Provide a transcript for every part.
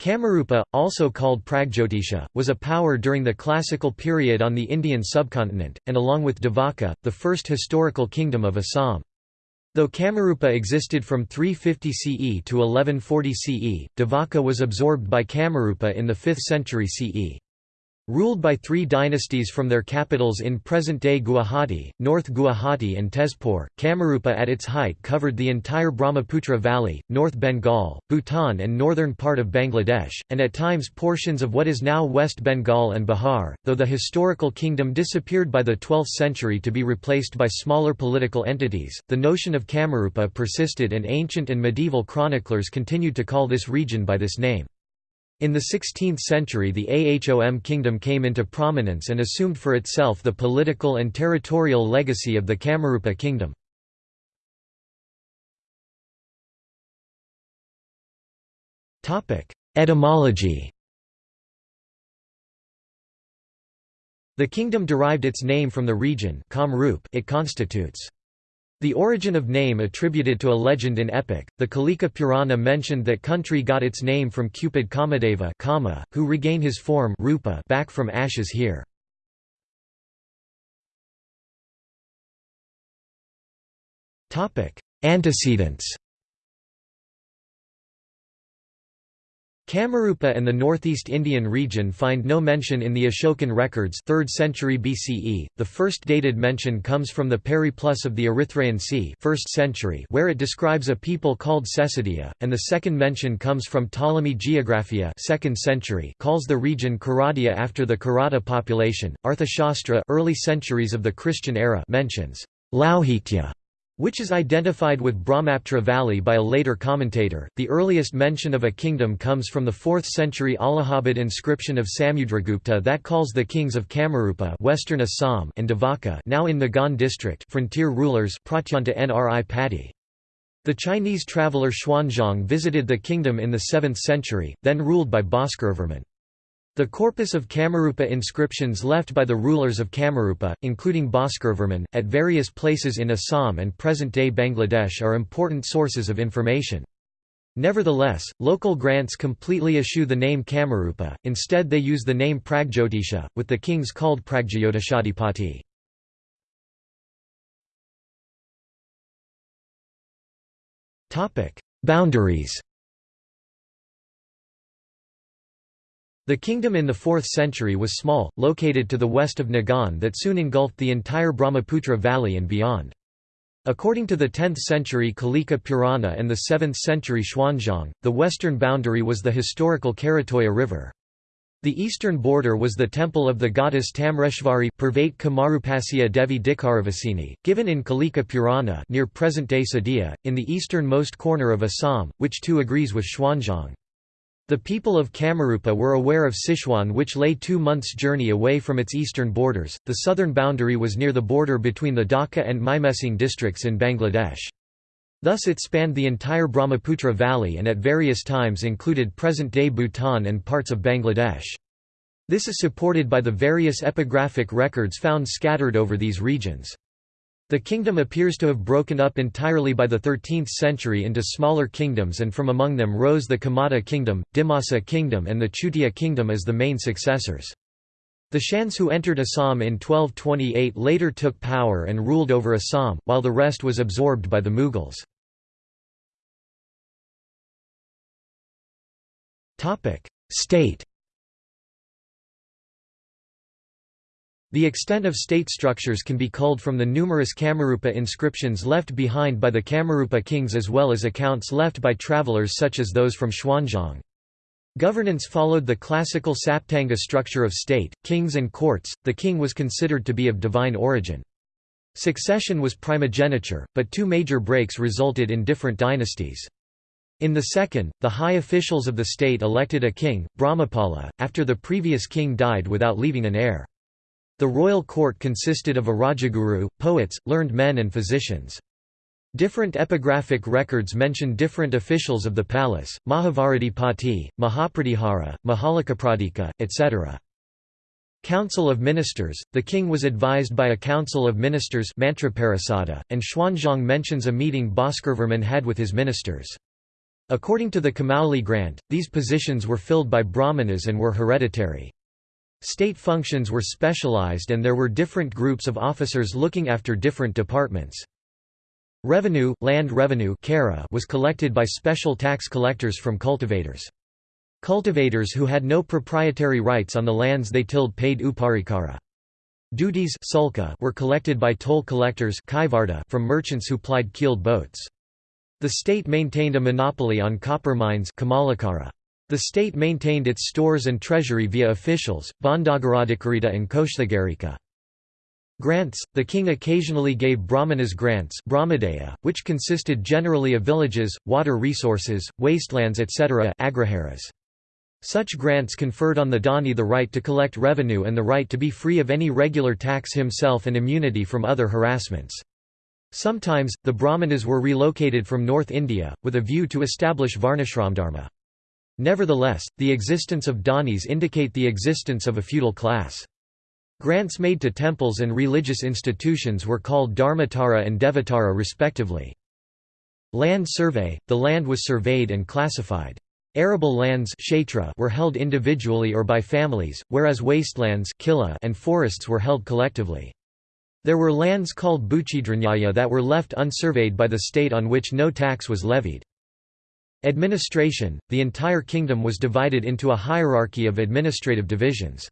Kamarupa, also called Pragjyotisha, was a power during the classical period on the Indian subcontinent, and along with Devaka, the first historical kingdom of Assam. Though Kamarupa existed from 350 CE to 1140 CE, Devaka was absorbed by Kamarupa in the 5th century CE. Ruled by three dynasties from their capitals in present-day Guwahati, North Guwahati and Tezpur, Kamarupa at its height covered the entire Brahmaputra Valley, North Bengal, Bhutan and northern part of Bangladesh, and at times portions of what is now West Bengal and Bihar, though the historical kingdom disappeared by the 12th century to be replaced by smaller political entities, the notion of Kamarupa persisted and ancient and medieval chroniclers continued to call this region by this name. In the 16th century the Ahom kingdom came into prominence and assumed for itself the political and territorial legacy of the Kamarupa kingdom. Etymology The kingdom derived its name from the region it constitutes. The origin of name attributed to a legend in epic, the Kalika Purana mentioned that country got its name from Cupid Kamadeva Kama, who regain his form rupa back from ashes here. Antecedents Kamarupa and the northeast Indian region find no mention in the Ashokan records 3rd century BCE. The first dated mention comes from the Periplus of the Erythraean Sea 1st century where it describes a people called Sesidia, and the second mention comes from Ptolemy Geographia 2nd century calls the region Karadia after the Karata population. Arthashastra early centuries of the Christian era mentions Lauhitya which is identified with Brahmaputra Valley by a later commentator. The earliest mention of a kingdom comes from the 4th century Allahabad inscription of Samudragupta that calls the kings of Kamarupa western Assam and Devaka now in Nagaon district frontier rulers Pratyanta Nri Patti. The Chinese traveller Xuanzang visited the kingdom in the 7th century, then ruled by Bhaskaravarman. The corpus of Kamarupa inscriptions left by the rulers of Kamarupa, including Bhaskaravarman, at various places in Assam and present-day Bangladesh are important sources of information. Nevertheless, local grants completely eschew the name Kamarupa, instead they use the name Pragjyotisha, with the kings called Pragjyotishadipati. Boundaries The kingdom in the 4th century was small, located to the west of Nagaon that soon engulfed the entire Brahmaputra valley and beyond. According to the 10th century Kalika Purana and the 7th century Xuanzang, the western boundary was the historical Karatoya River. The eastern border was the temple of the goddess Tamreshvari Purvate Kamarupasya Devi Dikaravasini, given in Kalika Purana near present-day Sadiya, in the easternmost corner of Assam, which too agrees with Xuanzang. The people of Kamarupa were aware of Sichuan which lay two months' journey away from its eastern borders. The southern boundary was near the border between the Dhaka and Mymensingh districts in Bangladesh. Thus it spanned the entire Brahmaputra valley and at various times included present-day Bhutan and parts of Bangladesh. This is supported by the various epigraphic records found scattered over these regions. The kingdom appears to have broken up entirely by the 13th century into smaller kingdoms and from among them rose the Kamata kingdom, Dimasa kingdom and the Chutia kingdom as the main successors. The Shans who entered Assam in 1228 later took power and ruled over Assam, while the rest was absorbed by the Mughals. State The extent of state structures can be culled from the numerous Kamarupa inscriptions left behind by the Kamarupa kings as well as accounts left by travelers such as those from Xuanzang. Governance followed the classical Saptanga structure of state, kings and courts, the king was considered to be of divine origin. Succession was primogeniture, but two major breaks resulted in different dynasties. In the second, the high officials of the state elected a king, Brahmapala, after the previous king died without leaving an heir. The royal court consisted of a Rajaguru, poets, learned men and physicians. Different epigraphic records mention different officials of the palace, Mahavarati Mahapratihara, Mahalakapradika, etc. Council of Ministers – The king was advised by a council of ministers and Xuanzang mentions a meeting Bhaskaravarman had with his ministers. According to the Kamauli grant, these positions were filled by brahmanas and were hereditary. State functions were specialized and there were different groups of officers looking after different departments. Revenue, land revenue was collected by special tax collectors from cultivators. Cultivators who had no proprietary rights on the lands they tilled paid uparikara. Duties were collected by toll collectors from merchants who plied keeled boats. The state maintained a monopoly on copper mines The state maintained its stores and treasury via officials, Bondagaradhikarita and Koshtagarika. Grants – The king occasionally gave brahmanas grants which consisted generally of villages, water resources, wastelands etc. Such grants conferred on the donee the right to collect revenue and the right to be free of any regular tax himself and immunity from other harassments. Sometimes, the Brahmanas were relocated from North India, with a view to establish Varnashramdharma. Nevertheless, the existence of donees indicate the existence of a feudal class. Grants made to temples and religious institutions were called Dharmatara and Devatara respectively. Land survey – the land was surveyed and classified. Arable lands were held individually or by families, whereas wastelands and forests were held collectively. There were lands called Buchidranyaya that were left unsurveyed by the state on which no tax was levied. Administration – The entire kingdom was divided into a hierarchy of administrative divisions.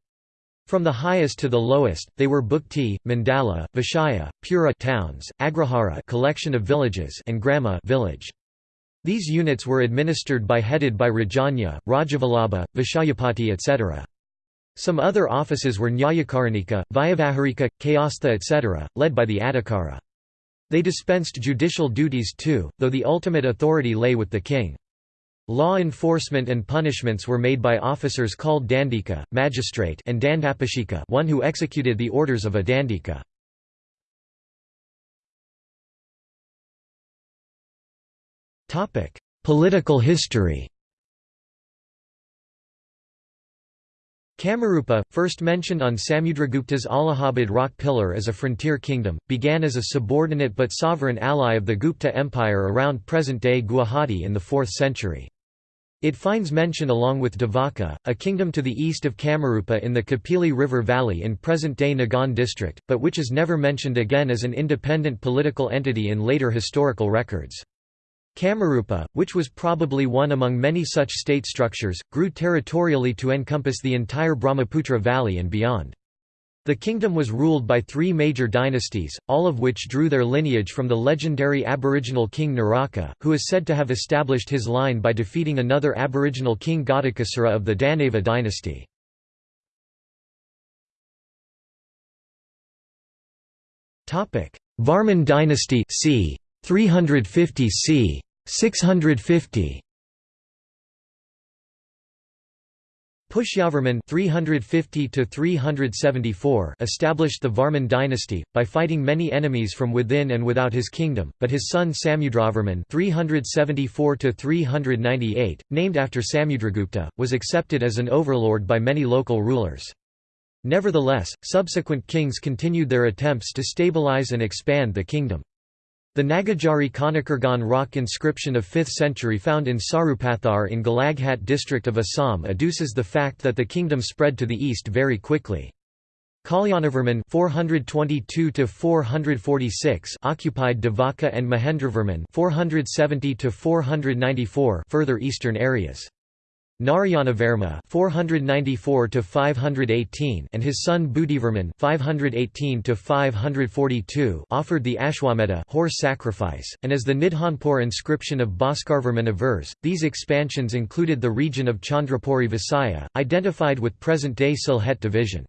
From the highest to the lowest, they were Bhukti, Mandala, Vishaya, Pura towns, Agrahara collection of villages and Grama village. These units were administered by headed by Rajanya, Rajavallabha, Vishayapati etc. Some other offices were Nyayakaranika, Vyavaharika, Kayastha etc., led by the Adhikara. They dispensed judicial duties too, though the ultimate authority lay with the king. Law enforcement and punishments were made by officers called dandika, magistrate and dandapashika one who executed the orders of a dandika. Political history Kamarupa, first mentioned on Samudragupta's Allahabad rock pillar as a frontier kingdom, began as a subordinate but sovereign ally of the Gupta Empire around present-day Guwahati in the 4th century. It finds mention along with Devaka, a kingdom to the east of Kamarupa in the Kapili River Valley in present-day Nagaon district, but which is never mentioned again as an independent political entity in later historical records. Kamarupa, which was probably one among many such state structures, grew territorially to encompass the entire Brahmaputra Valley and beyond. The kingdom was ruled by three major dynasties, all of which drew their lineage from the legendary aboriginal king Naraka, who is said to have established his line by defeating another aboriginal king Ghatakasura of the Danava dynasty. Varman dynasty c. 350 c. 650 Pushyavarman 350 to 374 established the Varman dynasty, by fighting many enemies from within and without his kingdom, but his son Samudravarman 374 to 398, named after Samudragupta, was accepted as an overlord by many local rulers. Nevertheless, subsequent kings continued their attempts to stabilize and expand the kingdom. The Nagajari Kanakurgan rock inscription of 5th century found in Sarupathar in Golaghat district of Assam adduces the fact that the kingdom spread to the east very quickly. Kalyanavarman 422 occupied Devaka and Mahendravarman 470 further eastern areas. Narayanavarma (494–518) and his son Buddhivarman (518–542) offered the Ashwamedha horse sacrifice, and as the Nidhanpur inscription of Bhaskarvarman avers, these expansions included the region of Chandrapuri Visaya, identified with present-day Sylhet division.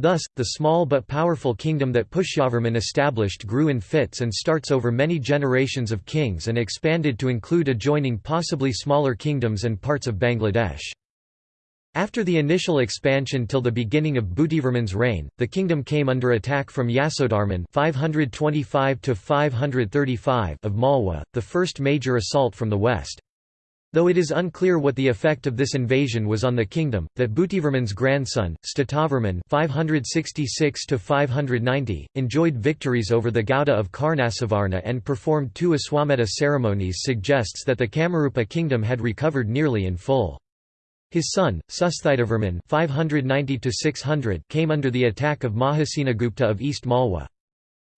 Thus, the small but powerful kingdom that Pushyavarman established grew in fits and starts over many generations of kings and expanded to include adjoining possibly smaller kingdoms and parts of Bangladesh. After the initial expansion till the beginning of Buddhivarman's reign, the kingdom came under attack from Yasodharman 525 of Malwa, the first major assault from the west. Though it is unclear what the effect of this invasion was on the kingdom, that Butivarman's grandson, Statavarman 566 enjoyed victories over the Gauda of Karnasuvarna and performed two Aswamedha ceremonies suggests that the Kamarupa kingdom had recovered nearly in full. His son, Susthitavarman 590 came under the attack of Mahasenagupta of East Malwa.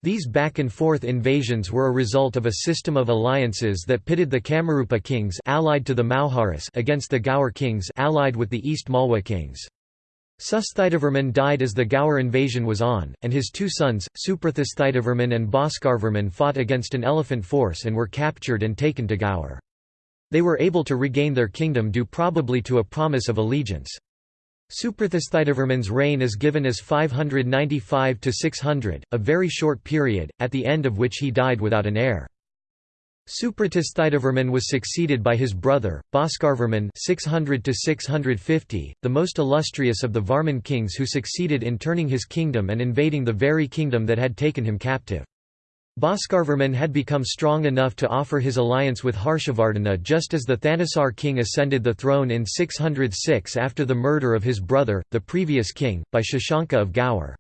These back-and-forth invasions were a result of a system of alliances that pitted the Kamarupa kings allied to the Mauharas against the Gaur kings allied with the East Malwa kings. Susthitavarman died as the Gaur invasion was on, and his two sons, Suprathasthitavarman and Bhaskarvarman fought against an elephant force and were captured and taken to Gaur. They were able to regain their kingdom due probably to a promise of allegiance. Suprathasthitavarman's reign is given as 595 to 600, a very short period, at the end of which he died without an heir. Suprathasthitavarman was succeeded by his brother, Bhaskarvarman 600 to 650, the most illustrious of the Varman kings who succeeded in turning his kingdom and invading the very kingdom that had taken him captive. Bhaskarvarman had become strong enough to offer his alliance with Harshavardhana just as the Thanissar king ascended the throne in 606 after the murder of his brother, the previous king, by Shashanka of Gaur.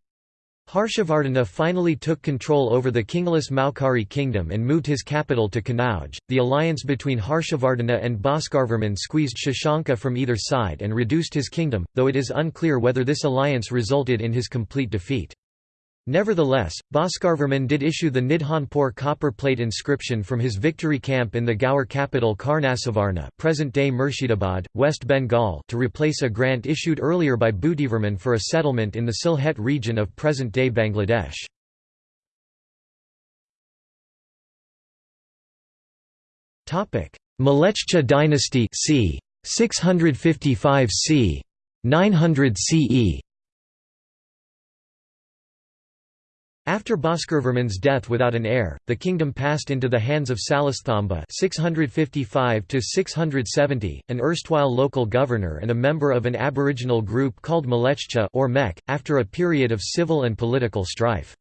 Harshavardhana finally took control over the kingless Maukari kingdom and moved his capital to Kanauj. The alliance between Harshavardhana and Bhaskarvarman squeezed Shashanka from either side and reduced his kingdom, though it is unclear whether this alliance resulted in his complete defeat. Nevertheless, Bhaskarvarman did issue the Nidhanpur copper plate inscription from his victory camp in the Gaur capital Karnasuvarna present-day Murshidabad, West Bengal to replace a grant issued earlier by Butivarman for a settlement in the Sylhet region of present-day Bangladesh. Mlechcha dynasty c. 655 c. 900 CE After Bhaskarvarman's death without an heir, the kingdom passed into the hands of Salesthamba 655 an erstwhile local governor and a member of an aboriginal group called Mlechcha or Mek, after a period of civil and political strife.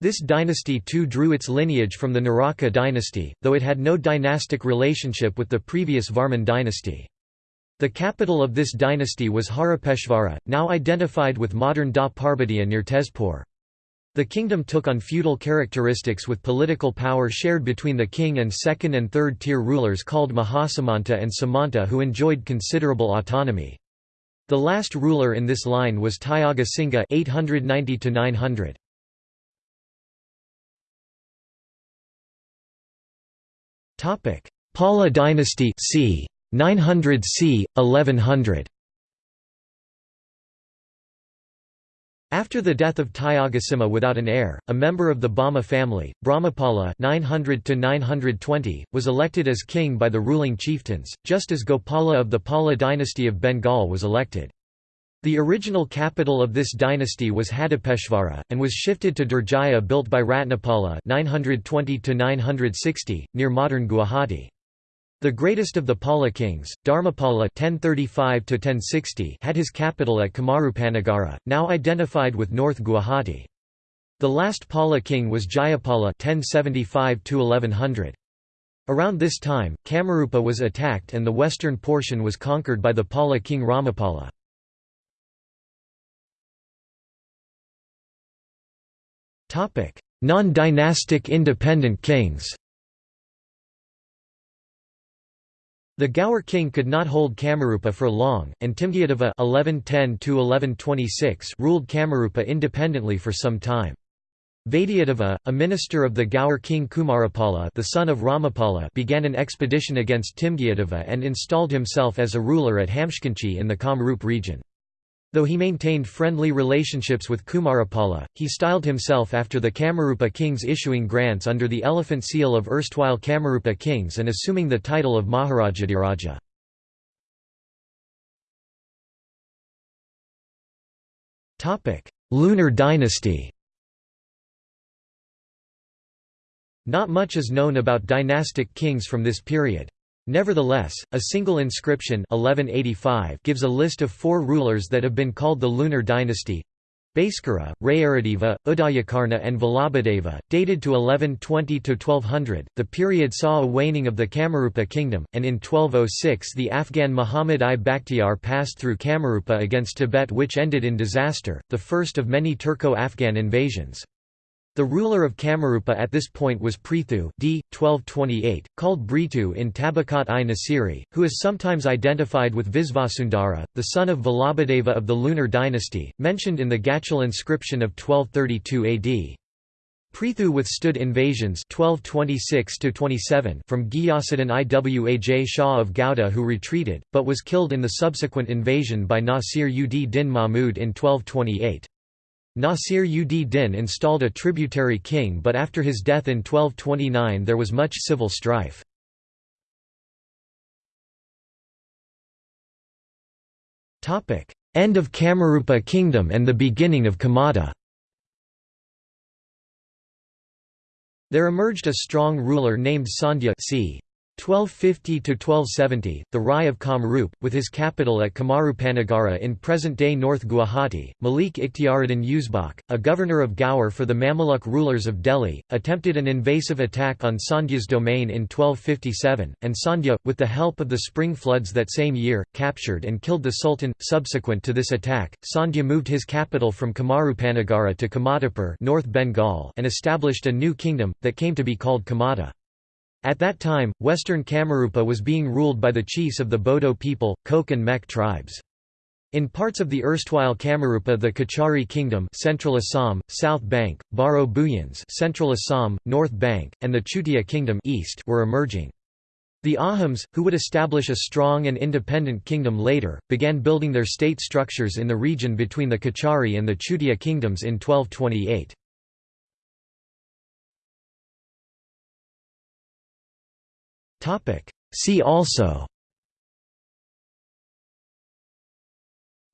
This dynasty too drew its lineage from the Naraka dynasty, though it had no dynastic relationship with the previous Varman dynasty. The capital of this dynasty was Harapeshvara, now identified with modern Da near Tezpur. The kingdom took on feudal characteristics with political power shared between the king and second and third tier rulers called Mahasamanta and Samanta who enjoyed considerable autonomy. The last ruler in this line was Tyaga Singha 890 900. Topic: Pala dynasty c. 900 c. 1100. After the death of Tyagasimha without an heir, a member of the Bhamma family, Brahmapala 900 was elected as king by the ruling chieftains, just as Gopala of the Pala dynasty of Bengal was elected. The original capital of this dynasty was Hadapeshvara, and was shifted to Durjaya built by Ratnapala 920 near modern Guwahati. The greatest of the Pala kings, Dharmapala (1035–1060), had his capital at Kamarupanagara, now identified with North Guwahati. The last Pala king was Jayapala (1075–1100). Around this time, Kamarupa was attacked and the western portion was conquered by the Pala king Ramapala. Non-dynastic independent kings The Gaur king could not hold Kamarupa for long, and Timgyadeva (1110–1126) ruled Kamarupa independently for some time. Vaidyadeva, a minister of the Gaur king Kumarapala the son of Ramapala began an expedition against Timgyadeva and installed himself as a ruler at Hamshkanchi in the Kamrup region. Though he maintained friendly relationships with Kumarapala, he styled himself after the Kamarupa kings issuing grants under the elephant seal of erstwhile Kamarupa kings and assuming the title of Maharajadiraja. Lunar dynasty Not much is known about dynastic kings from this period. Nevertheless, a single inscription 1185 gives a list of four rulers that have been called the Lunar dynasty. Bhaskara, Rayaradeva, Udayakarna and Vallabhadeva, dated to 1120–1200. The period saw a waning of the Kamarupa kingdom, and in 1206 the Afghan Muhammad I Bakhtiar passed through Kamarupa against Tibet which ended in disaster, the first of many Turco-Afghan invasions. The ruler of Kamarupa at this point was Prithu d. 1228, called Britu in Tabakat i Nasiri, who is sometimes identified with Visvasundara, the son of Vallabhadeva of the Lunar dynasty, mentioned in the Gachal inscription of 1232 AD. Prithu withstood invasions 1226 from Ghiyasuddin Iwaj Shah of Gauda who retreated, but was killed in the subsequent invasion by Nasir ud din Mahmud in 1228. Nasir ud Din installed a tributary king but after his death in 1229 there was much civil strife. End of Kamarupa kingdom and the beginning of Kamata There emerged a strong ruler named Sandhya c. 1250–1270, the Rai of Kamrup, with his capital at Kamarupanagara in present-day North Guwahati, Malik Ikhtiaruddin Uzbek, a governor of Gaur for the Mamluk rulers of Delhi, attempted an invasive attack on Sandhya's domain in 1257, and Sandhya, with the help of the spring floods that same year, captured and killed the sultan. Subsequent to this attack, Sandhya moved his capital from Kamarupanagara to Kamatapur North Bengal and established a new kingdom, that came to be called Kamata. At that time, western Kamarupa was being ruled by the chiefs of the Bodo people, Koch and Mek tribes. In parts of the erstwhile Kamarupa the Kachari Kingdom Central Assam, South Bank, Baro Bhuyans Central Assam, North Bank, and the Chutia Kingdom East were emerging. The Ahoms, who would establish a strong and independent kingdom later, began building their state structures in the region between the Kachari and the Chutia kingdoms in 1228. See also.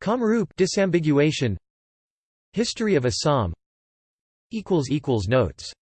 Kamrup disambiguation. History of Assam. Notes